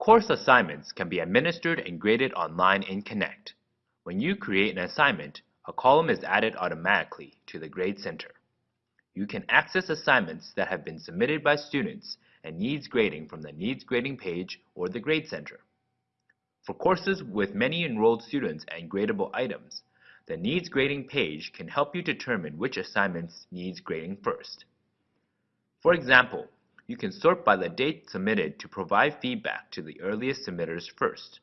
Course assignments can be administered and graded online in Connect. When you create an assignment, a column is added automatically to the Grade Center. You can access assignments that have been submitted by students and needs grading from the Needs Grading page or the Grade Center. For courses with many enrolled students and gradable items, the Needs Grading page can help you determine which assignments needs grading first. For example, you can sort by the date submitted to provide feedback to the earliest submitters first.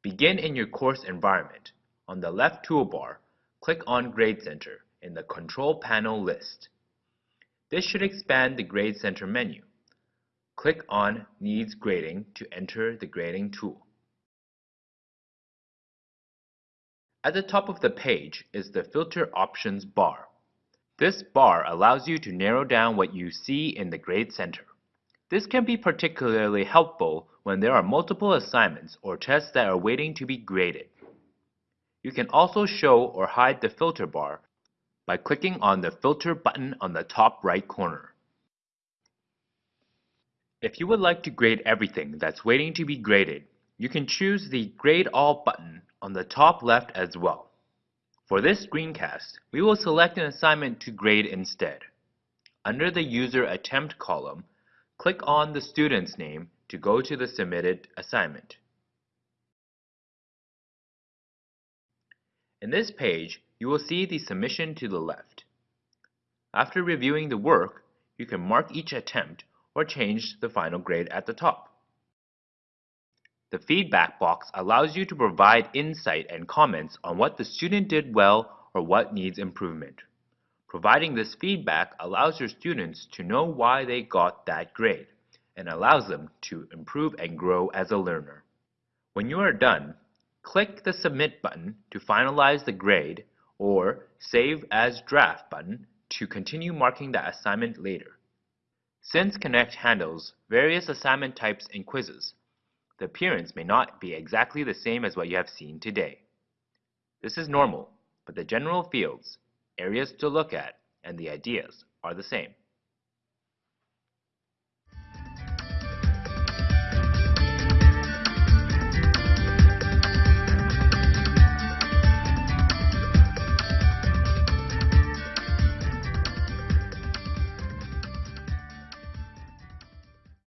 Begin in your course environment. On the left toolbar, click on Grade Center in the Control Panel list. This should expand the Grade Center menu. Click on Needs Grading to enter the grading tool. At the top of the page is the Filter Options bar. This bar allows you to narrow down what you see in the Grade Center. This can be particularly helpful when there are multiple assignments or tests that are waiting to be graded. You can also show or hide the filter bar by clicking on the Filter button on the top right corner. If you would like to grade everything that's waiting to be graded, you can choose the Grade All button on the top left as well. For this screencast, we will select an assignment to grade instead. Under the User Attempt column, click on the student's name to go to the submitted assignment. In this page, you will see the submission to the left. After reviewing the work, you can mark each attempt or change the final grade at the top. The feedback box allows you to provide insight and comments on what the student did well or what needs improvement. Providing this feedback allows your students to know why they got that grade and allows them to improve and grow as a learner. When you are done, click the Submit button to finalize the grade or Save as Draft button to continue marking the assignment later. Since Connect handles various assignment types and quizzes, the appearance may not be exactly the same as what you have seen today. This is normal, but the general fields, areas to look at, and the ideas are the same.